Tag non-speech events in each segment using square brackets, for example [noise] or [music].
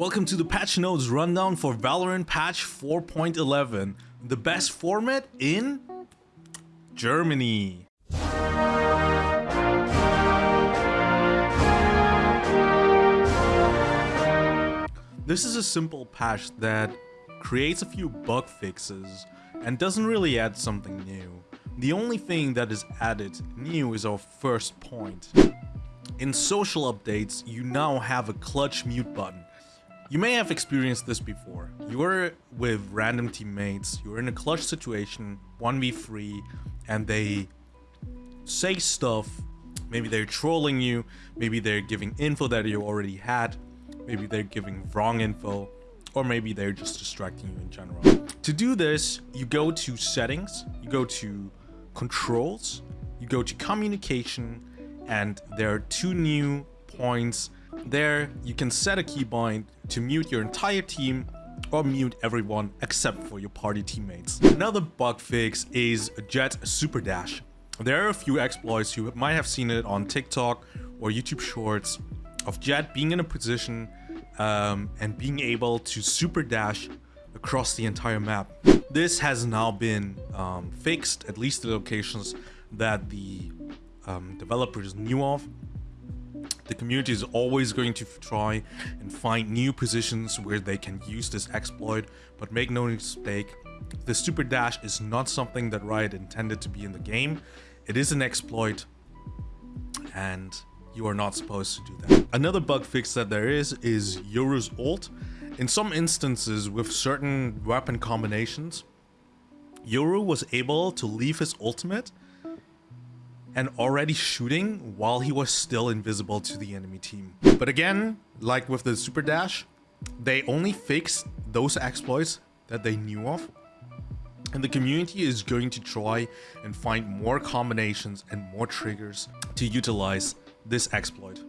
Welcome to the patch notes rundown for Valorant patch 4.11, the best format in Germany. This is a simple patch that creates a few bug fixes and doesn't really add something new. The only thing that is added new is our first point. In social updates, you now have a clutch mute button. You may have experienced this before. You're with random teammates, you're in a clutch situation, 1v3, and they say stuff. Maybe they're trolling you, maybe they're giving info that you already had, maybe they're giving wrong info, or maybe they're just distracting you in general. To do this, you go to settings, you go to controls, you go to communication, and there are two new points. There, you can set a keybind to mute your entire team or mute everyone except for your party teammates. Another bug fix is Jett Super Dash. There are a few exploits, you might have seen it on TikTok or YouTube Shorts, of Jett being in a position um, and being able to super dash across the entire map. This has now been um, fixed, at least the locations that the um, developers knew of. The community is always going to try and find new positions where they can use this exploit, but make no mistake, the super dash is not something that Riot intended to be in the game. It is an exploit, and you are not supposed to do that. Another bug fix that there is is Yoru's ult. In some instances with certain weapon combinations, Yoru was able to leave his ultimate and already shooting while he was still invisible to the enemy team. But again, like with the super dash, they only fixed those exploits that they knew of. And the community is going to try and find more combinations and more triggers to utilize this exploit.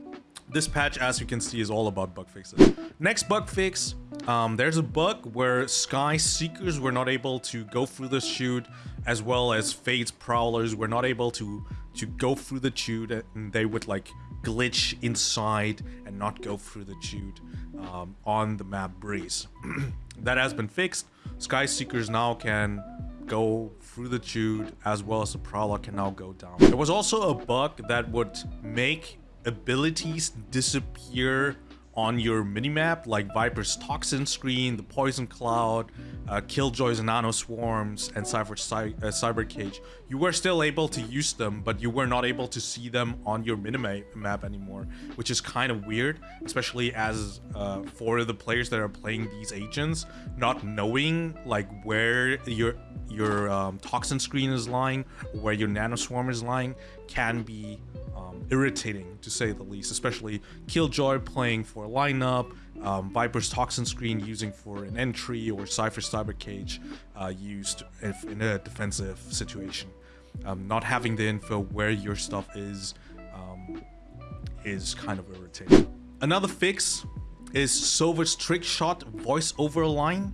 This patch, as you can see, is all about bug fixes. Next bug fix, um, there's a bug where Skye Seekers were not able to go through the chute, as well as Fade's Prowlers were not able to, to go through the chute, and they would like glitch inside and not go through the chute um, on the map Breeze. [clears throat] that has been fixed. Skye Seekers now can go through the chute as well as the Prowler can now go down. There was also a bug that would make abilities disappear on your minimap, like Viper's Toxin Screen, the Poison Cloud, uh, Killjoy's Nano Swarms, and Cypher's Cy uh, Cyber Cage. You were still able to use them, but you were not able to see them on your minimap anymore, which is kind of weird, especially as uh, for the players that are playing these agents, not knowing like where your your um, Toxin Screen is lying, where your Nano Swarm is lying, can be irritating to say the least, especially Killjoy playing for a lineup, um, Viper's Toxin Screen using for an entry, or Cypher's Cyber Cage uh, used if in a defensive situation. Um, not having the info where your stuff is um, is kind of irritating. Another fix is Sova's trick shot voice over line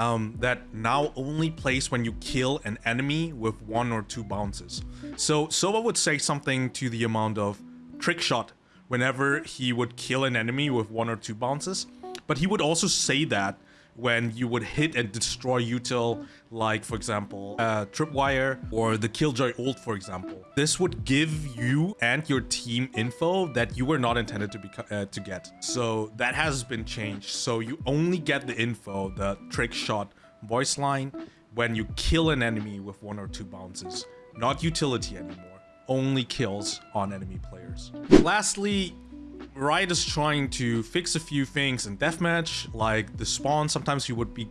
um, that now only plays when you kill an enemy with one or two bounces. So Sova would say something to the amount of trick shot whenever he would kill an enemy with one or two bounces. But he would also say that when you would hit and destroy util like for example uh, tripwire or the killjoy ult for example. This would give you and your team info that you were not intended to be uh, to get. So that has been changed. So you only get the info the trick shot voice line when you kill an enemy with one or two bounces. Not utility anymore. Only kills on enemy players. Lastly Riot is trying to fix a few things in deathmatch, like the spawn. Sometimes you would be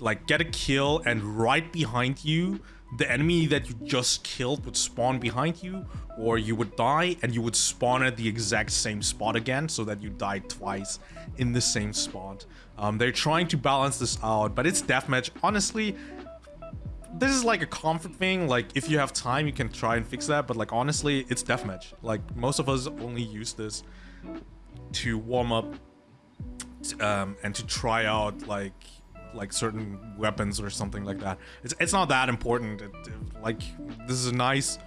like get a kill and right behind you, the enemy that you just killed would spawn behind you, or you would die and you would spawn at the exact same spot again so that you died twice in the same spot. Um, they're trying to balance this out, but it's deathmatch. Honestly, this is like a comfort thing. Like, if you have time, you can try and fix that. But like, honestly, it's deathmatch. Like, most of us only use this to warm up um, and to try out like like certain weapons or something like that. It's it's not that important. It, it, like this is a nice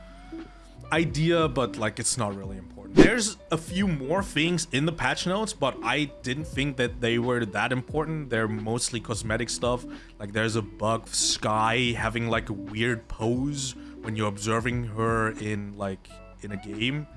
idea, but like it's not really important. important. There's a few more things in the patch notes, but I didn't think that they were that important. They're mostly cosmetic stuff. Like there's a bug, Skye having like a weird pose when you're observing her in like in a game.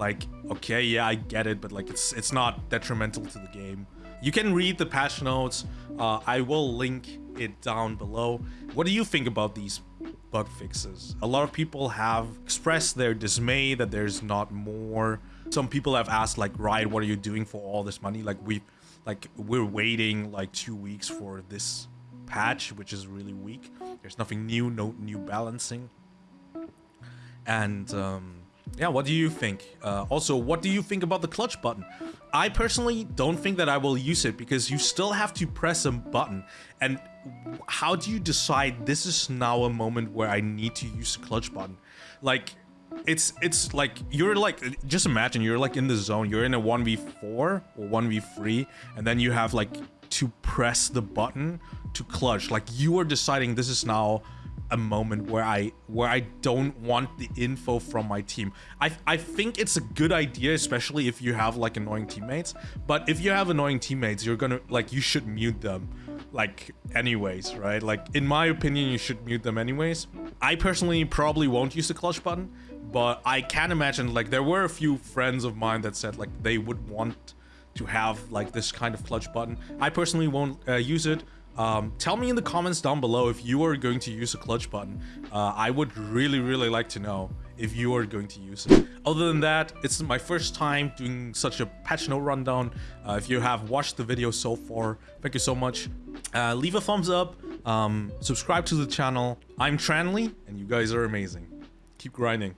Like, okay, yeah, I get it, but like it's it's not detrimental to the game. You can read the patch notes. Uh, I will link it down below. What do you think about these bug fixes? A lot of people have expressed their dismay that there's not more. Some people have asked like, Riot, what are you doing for all this money? Like we, like we're waiting like two weeks for this patch, which is really weak. There's nothing new, no new balancing. And um, yeah, what do you think? Uh, also, what do you think about the clutch button? I personally don't think that I will use it because you still have to press a button. And how do you decide this is now a moment where I need to use the clutch button? Like, it's it's like you're like just imagine you're like in the zone you're in a 1v4 or 1v3 and then you have like to press the button to clutch like you are deciding this is now a moment where I where I don't want the info from my team. I I think it's a good idea, especially if you have like annoying teammates. But if you have annoying teammates, you're gonna like you should mute them, like anyways, right? Like in my opinion, you should mute them anyways. I personally probably won't use the clutch button, but I can imagine like there were a few friends of mine that said like they would want to have like this kind of clutch button. I personally won't uh, use it um, tell me in the comments down below if you are going to use a clutch button. Uh, I would really, really like to know if you are going to use it. Other than that, it's my first time doing such a patch note rundown. Uh, if you have watched the video so far, thank you so much. Uh, leave a thumbs up, um, subscribe to the channel. I'm Tranly, and you guys are amazing. Keep grinding.